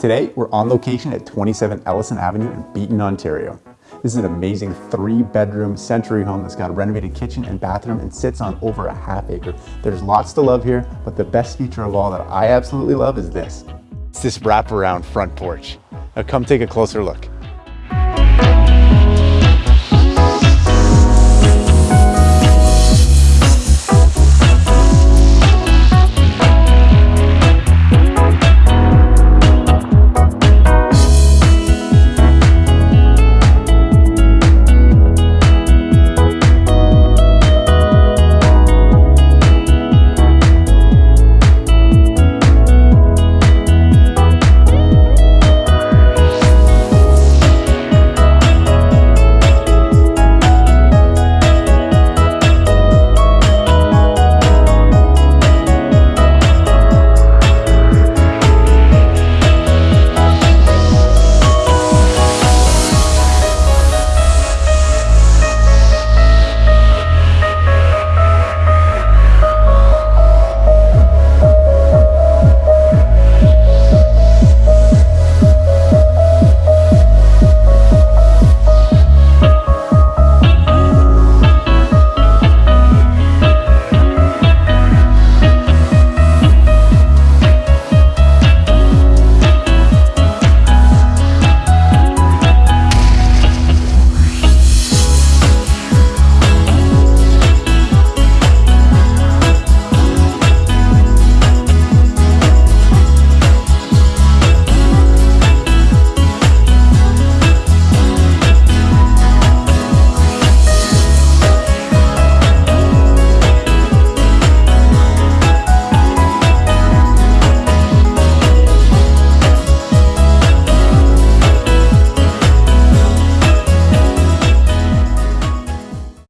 Today, we're on location at 27 Ellison Avenue in Beeton, Ontario. This is an amazing three bedroom century home that's got a renovated kitchen and bathroom and sits on over a half acre. There's lots to love here, but the best feature of all that I absolutely love is this. It's this wraparound front porch. Now come take a closer look.